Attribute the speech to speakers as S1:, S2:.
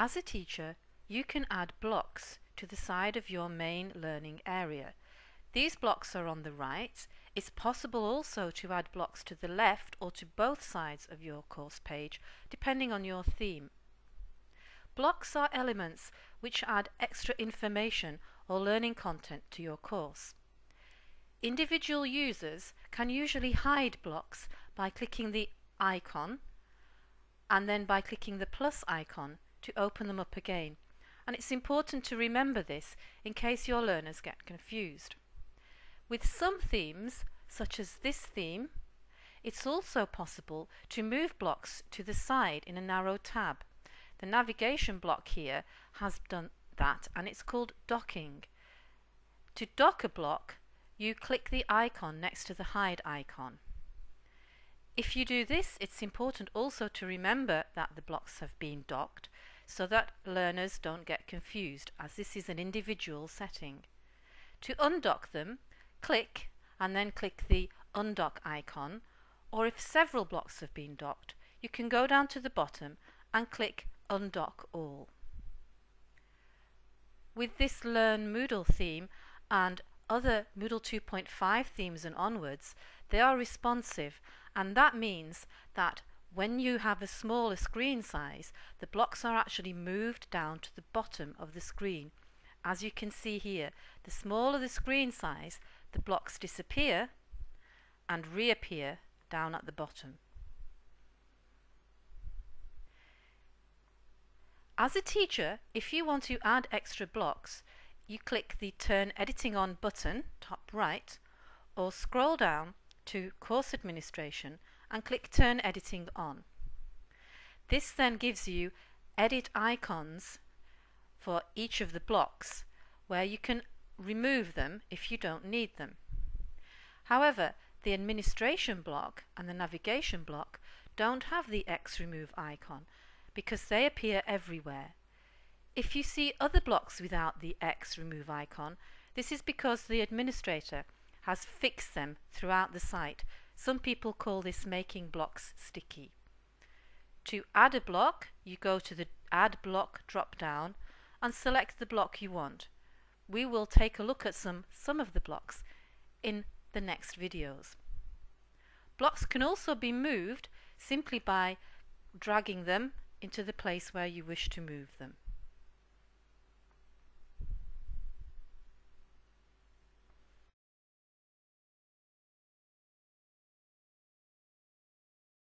S1: As a teacher, you can add blocks to the side of your main learning area. These blocks are on the right. It's possible also to add blocks to the left or to both sides of your course page, depending on your theme. Blocks are elements which add extra information or learning content to your course. Individual users can usually hide blocks by clicking the icon and then by clicking the plus icon to open them up again. And it's important to remember this in case your learners get confused. With some themes, such as this theme, it's also possible to move blocks to the side in a narrow tab. The navigation block here has done that and it's called docking. To dock a block, you click the icon next to the hide icon. If you do this, it's important also to remember that the blocks have been docked so that learners don't get confused as this is an individual setting. To undock them, click and then click the undock icon or if several blocks have been docked, you can go down to the bottom and click undock all. With this Learn Moodle theme and other Moodle 2.5 themes and onwards, they are responsive and that means that when you have a smaller screen size, the blocks are actually moved down to the bottom of the screen. As you can see here, the smaller the screen size, the blocks disappear and reappear down at the bottom. As a teacher, if you want to add extra blocks, you click the Turn Editing On button, top right, or scroll down to Course Administration and click Turn Editing On. This then gives you edit icons for each of the blocks where you can remove them if you don't need them. However, the administration block and the navigation block don't have the X remove icon because they appear everywhere. If you see other blocks without the X remove icon, this is because the administrator has fixed them throughout the site some people call this making blocks sticky. To add a block, you go to the Add Block drop down and select the block you want. We will take a look at some, some of the blocks in the next videos. Blocks can also be moved simply by dragging them into the place where you wish to move them.